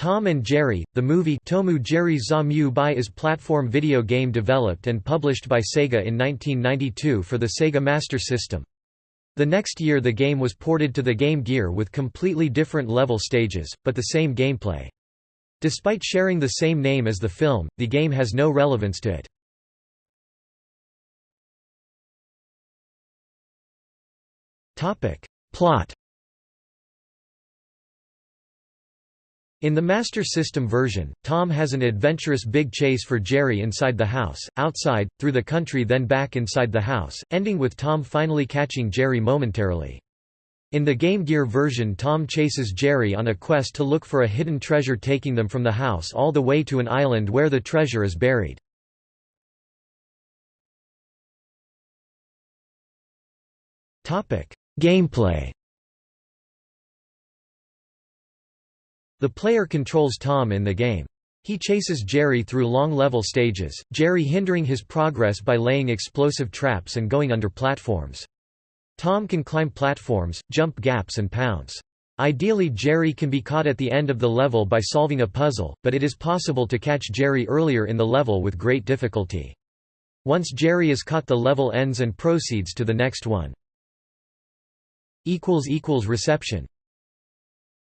Tom and Jerry, the movie Tomu Jerry za Bai is platform video game developed and published by Sega in 1992 for the Sega Master System. The next year the game was ported to the Game Gear with completely different level stages, but the same gameplay. Despite sharing the same name as the film, the game has no relevance to it. Plot In the Master System version, Tom has an adventurous big chase for Jerry inside the house, outside, through the country then back inside the house, ending with Tom finally catching Jerry momentarily. In the Game Gear version Tom chases Jerry on a quest to look for a hidden treasure taking them from the house all the way to an island where the treasure is buried. Gameplay The player controls Tom in the game. He chases Jerry through long level stages, Jerry hindering his progress by laying explosive traps and going under platforms. Tom can climb platforms, jump gaps and pounce. Ideally Jerry can be caught at the end of the level by solving a puzzle, but it is possible to catch Jerry earlier in the level with great difficulty. Once Jerry is caught the level ends and proceeds to the next one. Reception